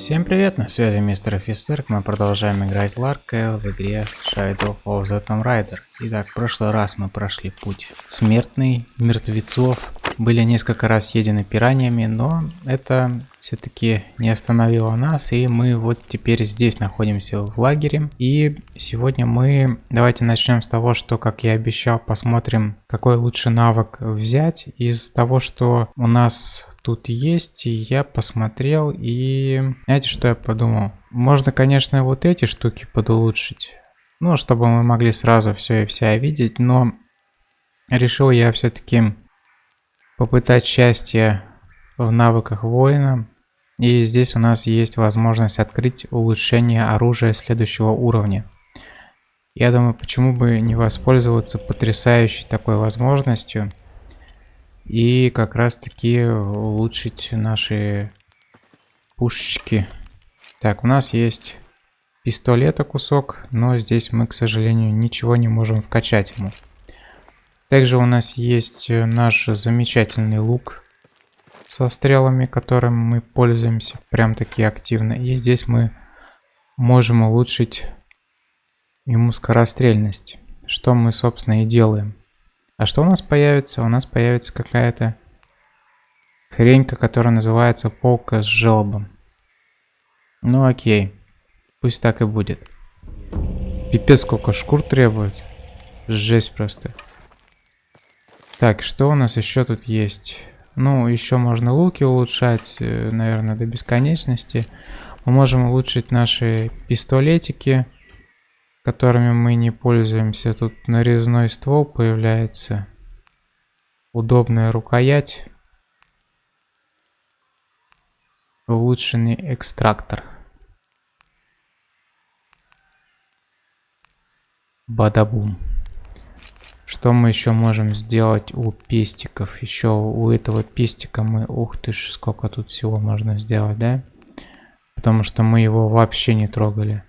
Всем привет, на связи мистер офицер, мы продолжаем играть Ларка в игре Shadow of the Tomb Raider. Итак, в прошлый раз мы прошли путь смертный, мертвецов, были несколько раз съедены пираниями, но это все-таки не остановило нас, и мы вот теперь здесь находимся в лагере. И сегодня мы, давайте начнем с того, что, как я обещал, посмотрим, какой лучше навык взять. Из того, что у нас тут есть, я посмотрел, и знаете, что я подумал? Можно, конечно, вот эти штуки подулучшить, ну, чтобы мы могли сразу все и вся видеть, но решил я все-таки попытать счастье в навыках воина. И здесь у нас есть возможность открыть улучшение оружия следующего уровня. Я думаю, почему бы не воспользоваться потрясающей такой возможностью и как раз таки улучшить наши пушечки. Так, у нас есть пистолета кусок, но здесь мы, к сожалению, ничего не можем вкачать ему. Также у нас есть наш замечательный лук со стрелами, которым мы пользуемся прям таки активно. И здесь мы можем улучшить ему скорострельность, что мы, собственно, и делаем. А что у нас появится? У нас появится какая-то хренька, которая называется полка с желобом. Ну окей, пусть так и будет. Пипец, сколько шкур требует. Жесть просто. Так, что у нас еще тут есть? Ну, еще можно луки улучшать, э, наверное, до бесконечности. Мы можем улучшить наши пистолетики, которыми мы не пользуемся. Тут нарезной ствол появляется. Удобная рукоять. Улучшенный экстрактор. Бадабум. Что мы еще можем сделать у пестиков? Еще у этого пестика мы... Ух ты ж, сколько тут всего можно сделать, да? Потому что мы его вообще не трогали.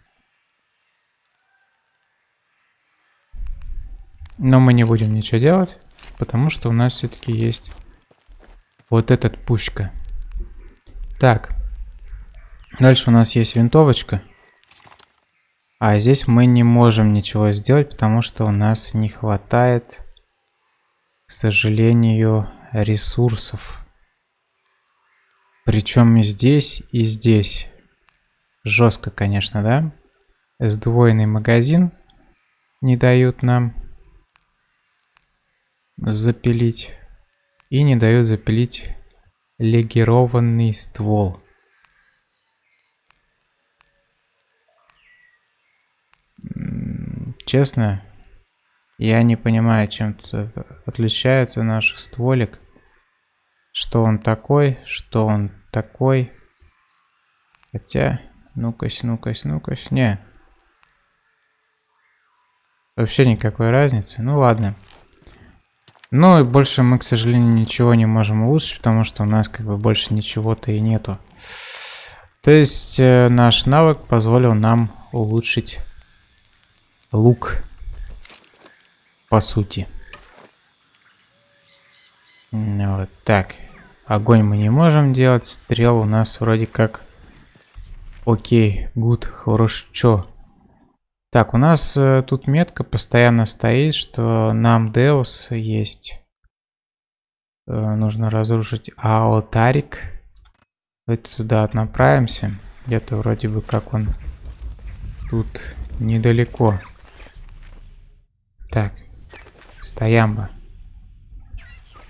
Но мы не будем ничего делать, потому что у нас все-таки есть вот этот пушка. Так. Дальше у нас есть винтовочка. А здесь мы не можем ничего сделать, потому что у нас не хватает, к сожалению, ресурсов. Причем и здесь, и здесь. Жестко, конечно, да? Сдвоенный магазин не дают нам запилить. И не дают запилить легированный ствол. Честно, я не понимаю, чем отличается наш стволик. Что он такой, что он такой. Хотя, ну-кась, ну-кась, ну-кась, не. Вообще никакой разницы. Ну ладно. Ну и больше мы, к сожалению, ничего не можем улучшить, потому что у нас как бы больше ничего-то и нету. То есть э, наш навык позволил нам улучшить лук, по сути. Вот так. Огонь мы не можем делать. Стрел у нас вроде как... Окей, гуд, хорошо. Так, у нас э, тут метка постоянно стоит, что нам Деус есть. Э, нужно разрушить алтарик. Давайте туда направимся. Где-то вроде бы как он тут недалеко. Так, стоямба.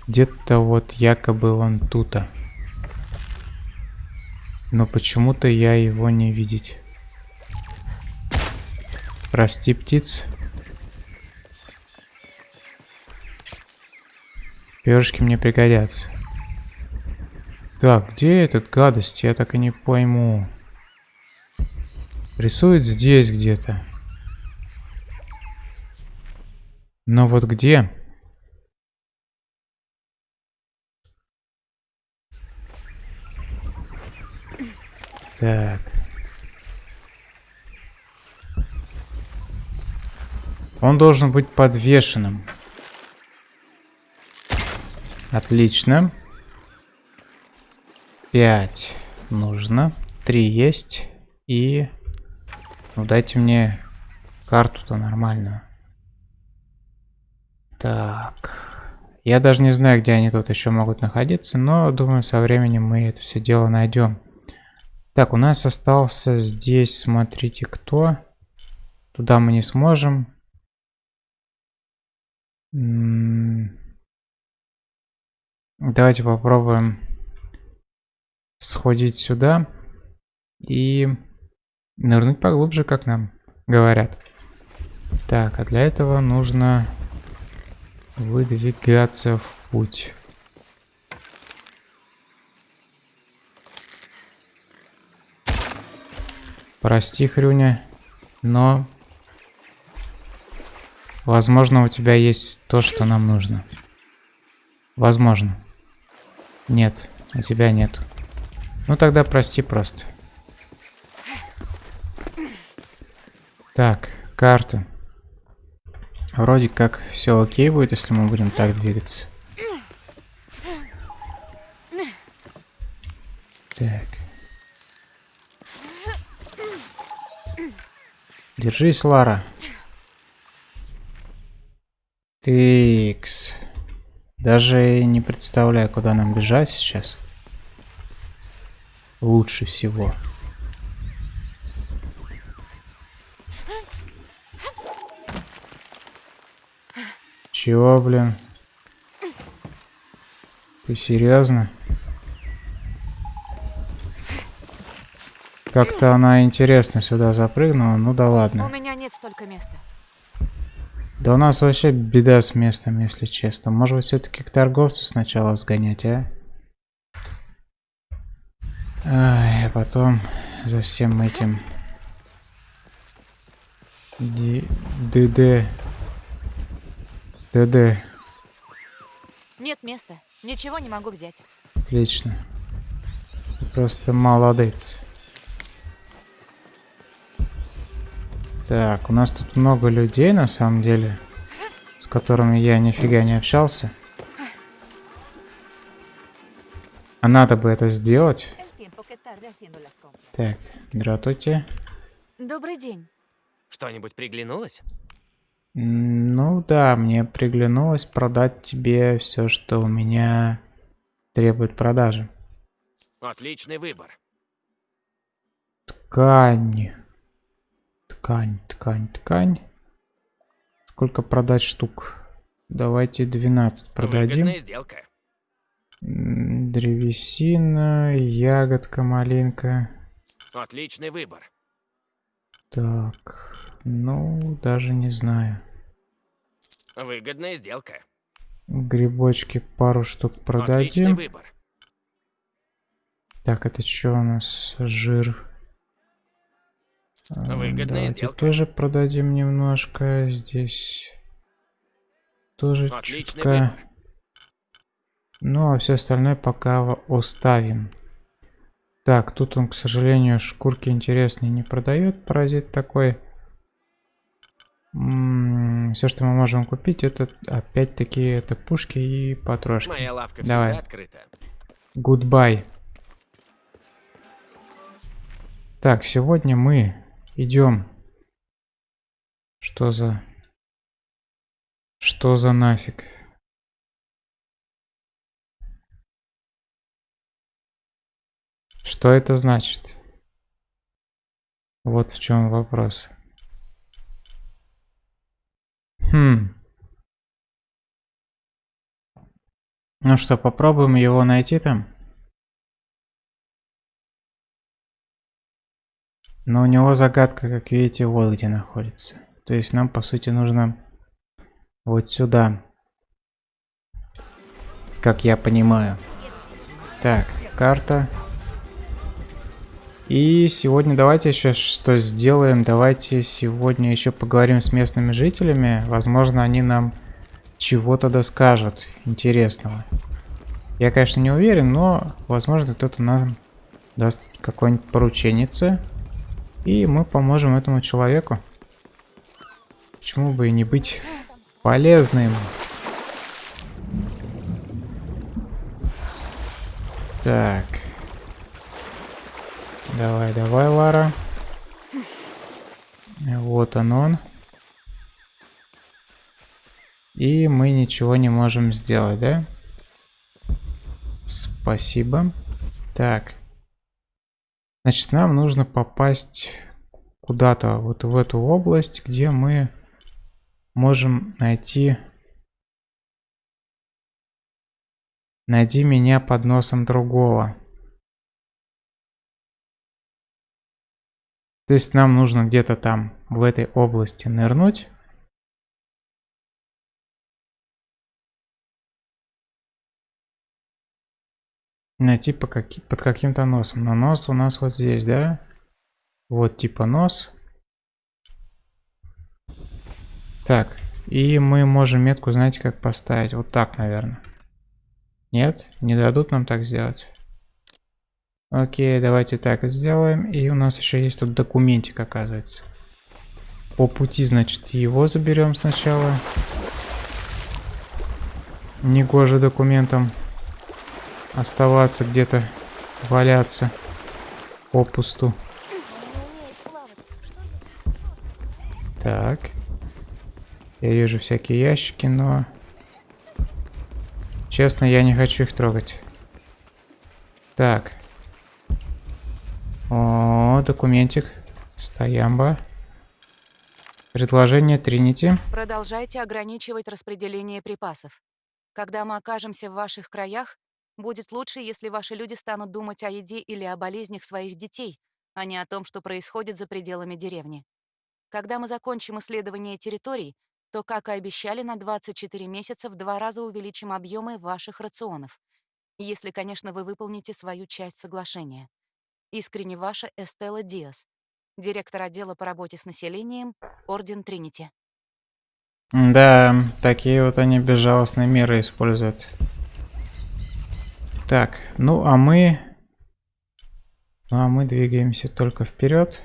Где-то вот якобы он тута. Но почему-то я его не видеть. Прости, птиц. Перышки мне пригодятся. Так, где этот гадость? Я так и не пойму. Рисует здесь где-то. Но вот где? Так. Он должен быть подвешенным. Отлично. Пять нужно. три есть. И... Ну, дайте мне карту-то нормальную. Так. Я даже не знаю, где они тут еще могут находиться, но думаю, со временем мы это все дело найдем. Так, у нас остался здесь, смотрите, кто. Туда мы не сможем. Давайте попробуем сходить сюда и нырнуть поглубже, как нам говорят. Так, а для этого нужно выдвигаться в путь. Прости, Хрюня, но возможно у тебя есть то, что нам нужно. Возможно. Нет, у тебя нет. Ну тогда прости просто. Так, карта. Вроде как все окей будет, если мы будем так двигаться. Так. Держись, Лара. Тикс. Даже не представляю, куда нам бежать сейчас. Лучше всего. Чего, блин? Ты серьезно? Как-то она интересно сюда запрыгнула, ну да ладно. У меня нет столько места. Да у нас вообще беда с местом, если честно. Может быть, все-таки к торговцу сначала сгонять, а? Ай, а потом за всем этим... ДД... ДД. Нет места. Ничего не могу взять. Отлично. Ты просто молодец. Так, у нас тут много людей, на самом деле, с которыми я нифига не общался. А надо бы это сделать. Так, здравствуйте. Добрый день. Что-нибудь приглянулось? Ну да, мне приглянулось продать тебе все, что у меня требует продажи. Отличный выбор. Ткань. Ткань, ткань, ткань. Сколько продать штук? Давайте 12 продадим. Выгодная сделка. Древесина, ягодка, малинка. Отличный выбор. Так, ну, даже не знаю. Выгодная сделка. Грибочки пару штук продадим. Отличный выбор. Так, это что у нас? Жир. А, Выгодная Давайте сделка. тоже продадим немножко. Здесь тоже Отличный чутка. выбор. Ну, а все остальное пока оставим. Так, тут он, к сожалению, шкурки интересные не продает. Паразит такой. Все, что мы можем купить, это опять-таки это пушки и патрошки. Моя лавка Давай. открыта. Goodbye. Так, сегодня мы идем. Что за... Что за нафиг? Что это значит? Вот в чем вопрос. Хм. Ну что, попробуем его найти там? Но у него загадка, как видите, вот где находится. То есть нам, по сути, нужно вот сюда. Как я понимаю. Так, карта. И сегодня давайте еще что сделаем. Давайте сегодня еще поговорим с местными жителями. Возможно, они нам чего-то доскажут интересного. Я, конечно, не уверен, но, возможно, кто-то нам даст какое-нибудь порученице. И мы поможем этому человеку. Почему бы и не быть полезным? Так. Давай, давай, Лара. Вот он он. И мы ничего не можем сделать, да? Спасибо. Так. Значит, нам нужно попасть куда-то вот в эту область, где мы можем найти... Найди меня под носом другого. То есть нам нужно где-то там, в этой области нырнуть. Найти по каки под каким-то носом. Но нос у нас вот здесь, да? Вот типа нос. Так, и мы можем метку, знаете, как поставить? Вот так, наверное. Нет? Не дадут нам так сделать? Окей, давайте так сделаем. И у нас еще есть тут документик, оказывается. По пути, значит, его заберем сначала. Негоже документом оставаться где-то, валяться попусту. Так. Я вижу всякие ящики, но... Честно, я не хочу их трогать. Так. Документик. Стоямба. Предложение Тринити. Продолжайте ограничивать распределение припасов. Когда мы окажемся в ваших краях, будет лучше, если ваши люди станут думать о еде или о болезнях своих детей, а не о том, что происходит за пределами деревни. Когда мы закончим исследование территорий, то, как и обещали, на 24 месяца в два раза увеличим объемы ваших рационов. Если, конечно, вы выполните свою часть соглашения. Искренне ваша Эстелла Диас, директор отдела по работе с населением, Орден Тринити. Да, такие вот они безжалостные меры используют. Так, ну а мы... Ну а мы двигаемся только вперед.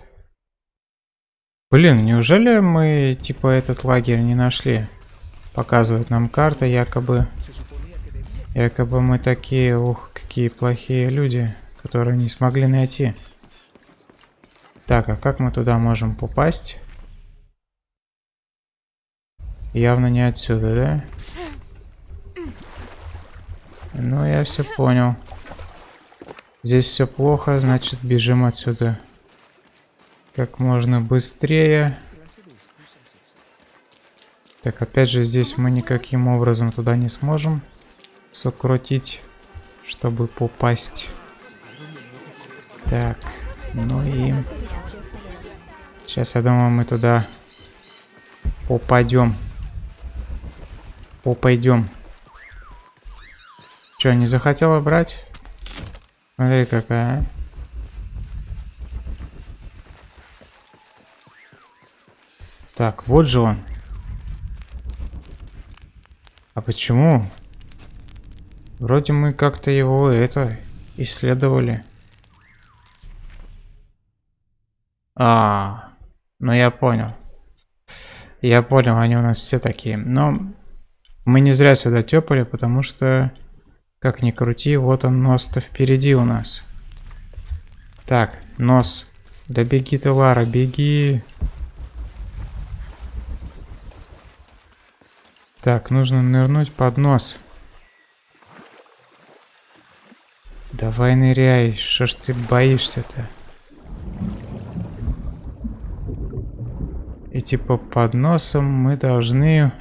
Блин, неужели мы типа этот лагерь не нашли? Показывает нам карта, якобы... Якобы мы такие, ух, какие плохие люди которые не смогли найти. Так, а как мы туда можем попасть? Явно не отсюда, да? Ну, я все понял. Здесь все плохо, значит бежим отсюда. Как можно быстрее. Так, опять же, здесь мы никаким образом туда не сможем сокрутить, чтобы попасть. Так, ну и... Сейчас, я думаю, мы туда попадем. Попойдем. Че, не захотела брать? Смотри, какая. А. Так, вот же он. А почему? Вроде мы как-то его это исследовали. А, ну я понял. Я понял, они у нас все такие. Но мы не зря сюда тепали, потому что, как ни крути, вот он нос-то впереди у нас. Так, нос. Да беги ты, Лара, беги. Так, нужно нырнуть под нос. Давай ныряй, что ж ты боишься-то? И типа под носом мы должны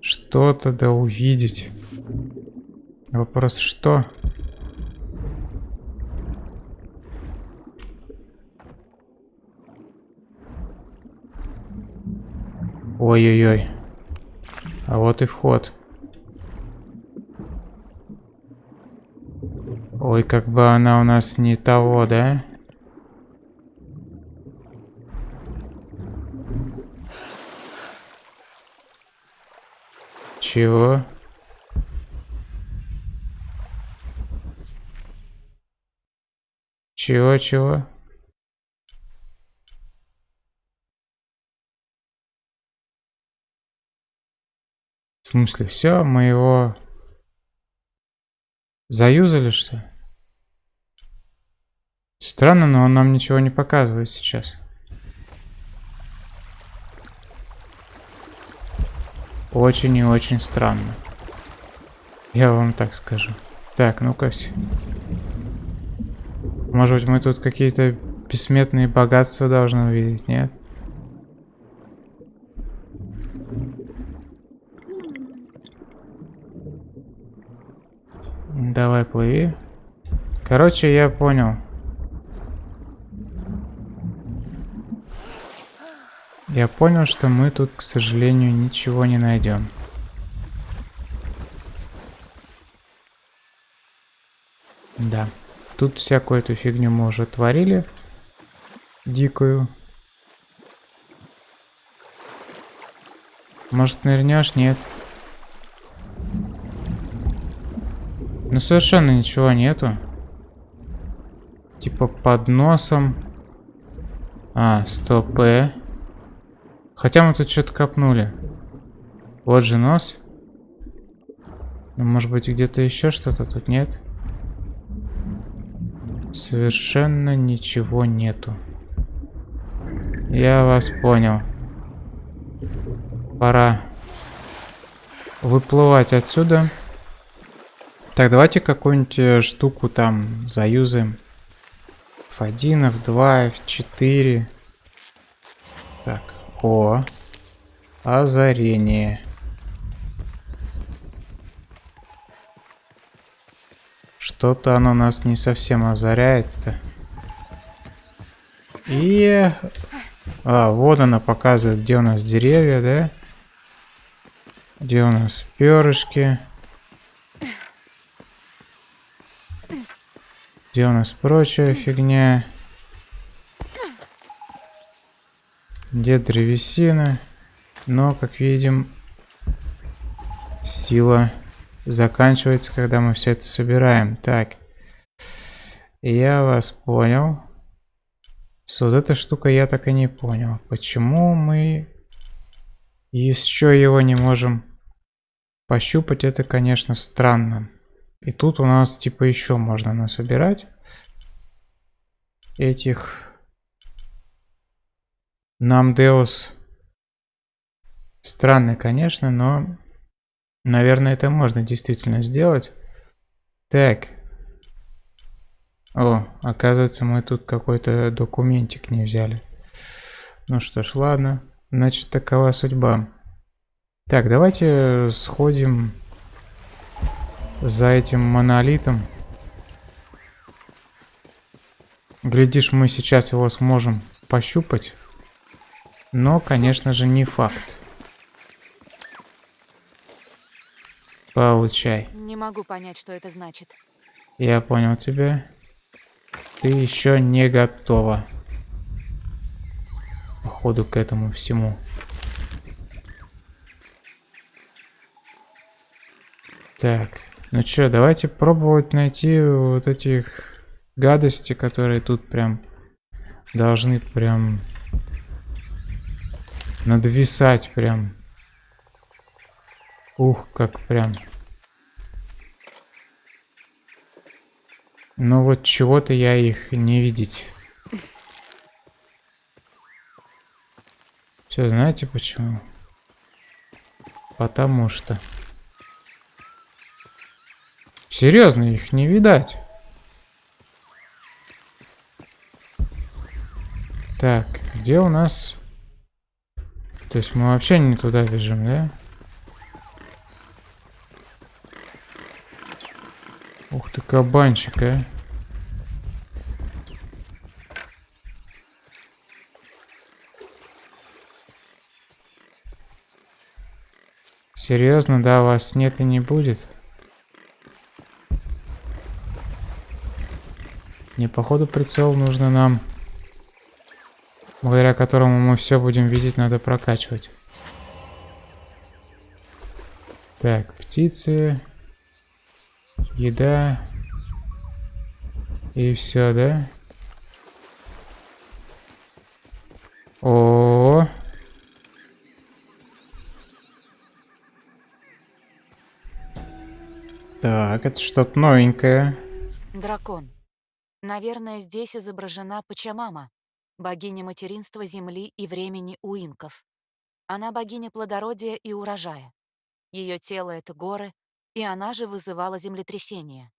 что-то да увидеть. Вопрос что? Ой-ой-ой. А вот и вход. Ой, как бы она у нас не того, да? Чего? Чего, чего? В смысле, все, мы его заюзали, что? Странно, но он нам ничего не показывает сейчас. Очень и очень странно. Я вам так скажу. Так, ну-ка все. Может быть мы тут какие-то бессмертные богатства должны увидеть, нет? Давай, плыви. Короче, я понял. Я понял, что мы тут, к сожалению, ничего не найдем. Да. Тут всякую эту фигню мы уже творили. Дикую. Может, нырнешь? Нет. Ну, совершенно ничего нету. Типа под носом. А, стоп, э. Хотя мы тут что-то копнули. Вот же нос. Ну, может быть, где-то еще что-то тут нет? Совершенно ничего нету. Я вас понял. Пора выплывать отсюда. Так, давайте какую-нибудь э, штуку там заюзаем. F1, F2, F4. Так, о. Озарение. Что-то оно нас не совсем озаряет-то. И... А, вот она показывает, где у нас деревья, да? Где у нас перышки. Где у нас прочая фигня? Где древесина? Но, как видим, сила заканчивается, когда мы все это собираем. Так, я вас понял. С вот эта штука я так и не понял. Почему мы еще его не можем пощупать, это, конечно, странно. И тут у нас типа еще можно насобирать этих Намдеус. Странно, конечно, но Наверное, это можно действительно сделать. Так. О, оказывается, мы тут какой-то документик не взяли. Ну что ж, ладно. Значит, такова судьба. Так, давайте сходим за этим монолитом. Глядишь, мы сейчас его сможем пощупать. Но, конечно же, не факт. Получай. Не могу понять, что это значит. Я понял тебя. Ты еще не готова. Походу к этому всему. Так, ну что, давайте пробовать найти вот этих гадостей, которые тут прям должны прям надвисать прям Ух, как прям. Но вот чего-то я их не видеть. Все, знаете почему? Потому что... Серьезно, их не видать. Так, где у нас... То есть мы вообще не туда бежим, да? Ух ты, кабанчик, а. Серьезно, да, вас нет и не будет? Не, походу прицел нужно нам, благодаря которому мы все будем видеть, надо прокачивать. Так, птицы еда и все, да? О, -о, -о. Так, это что-то новенькое. Дракон. Наверное, здесь изображена Пачамама, богиня материнства земли и времени у инков. Она богиня плодородия и урожая. Ее тело — это горы, и она же вызывала землетрясения.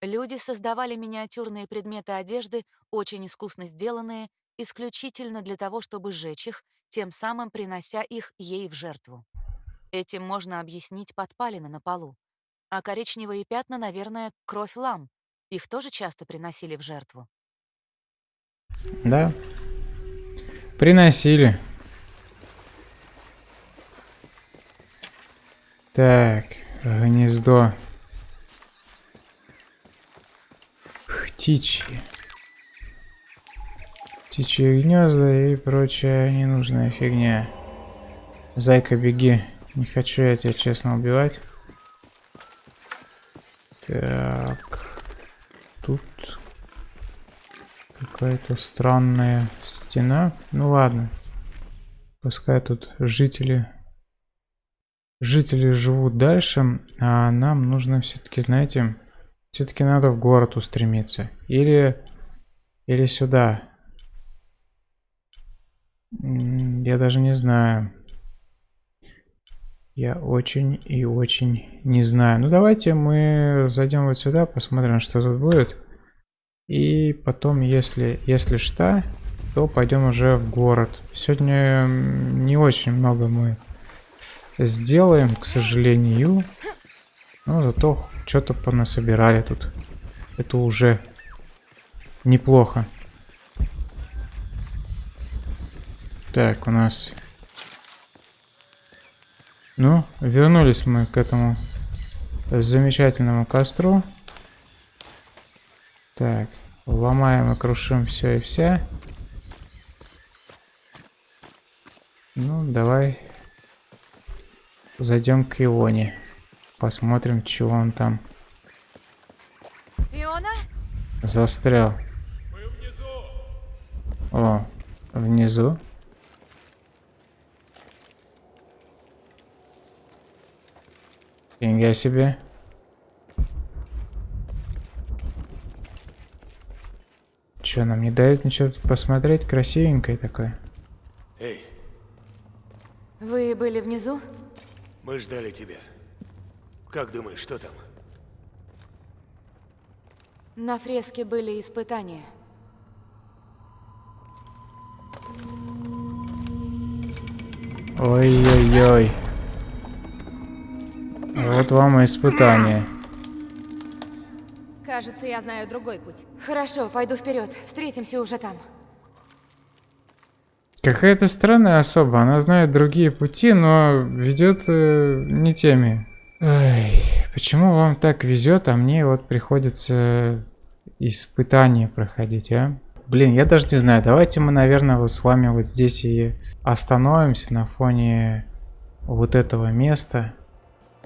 Люди создавали миниатюрные предметы одежды, очень искусно сделанные, исключительно для того, чтобы сжечь их, тем самым принося их ей в жертву. Этим можно объяснить подпалины на полу. А коричневые пятна, наверное, кровь лам. Их тоже часто приносили в жертву. Да. Приносили. Так, гнездо. Птичьи. Птичьи гнезда и прочая ненужная фигня. Зайка, беги. Не хочу я тебя честно убивать. Так. Тут какая-то странная стена. Ну ладно. Пускай тут жители жители живут дальше, а нам нужно все-таки, знаете, все-таки надо в город устремиться. Или, или сюда. Я даже не знаю. Я очень и очень не знаю. Ну давайте мы зайдем вот сюда, посмотрим, что тут будет. И потом, если, если что, то пойдем уже в город. Сегодня не очень много мы сделаем, к сожалению. Но зато что-то понасобирали тут. Это уже неплохо. Так, у нас ну, вернулись мы к этому замечательному костру. Так, ломаем и крушим все и вся. Ну, давай зайдем к Ионе. Посмотрим, чего он там. Иона? Застрял. О, внизу. Фига себе. Че, нам не дают ничего посмотреть? Красивенькое такое. Эй, Вы были внизу? мы ждали тебя. Как думаешь, что там? На фреске были испытания. Ой-ой-ой. Вот вам и испытание. Кажется, я знаю другой путь. Хорошо, пойду вперед. Встретимся уже там. Какая-то странная особа. Она знает другие пути, но ведет э, не теми. Ай, почему вам так везет, а мне вот приходится испытания проходить, а? Блин, я даже не знаю. Давайте мы, наверное, вот с вами вот здесь и остановимся на фоне вот этого места.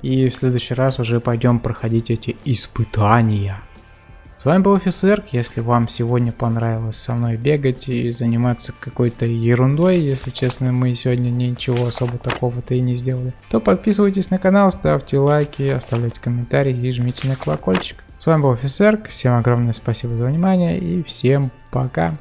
И в следующий раз уже пойдем проходить эти испытания. С вами был офицер. Если вам сегодня понравилось со мной бегать и заниматься какой-то ерундой, если честно, мы сегодня ничего особо такого-то и не сделали, то подписывайтесь на канал, ставьте лайки, оставляйте комментарии и жмите на колокольчик. С вами был офицер. Всем огромное спасибо за внимание и всем пока.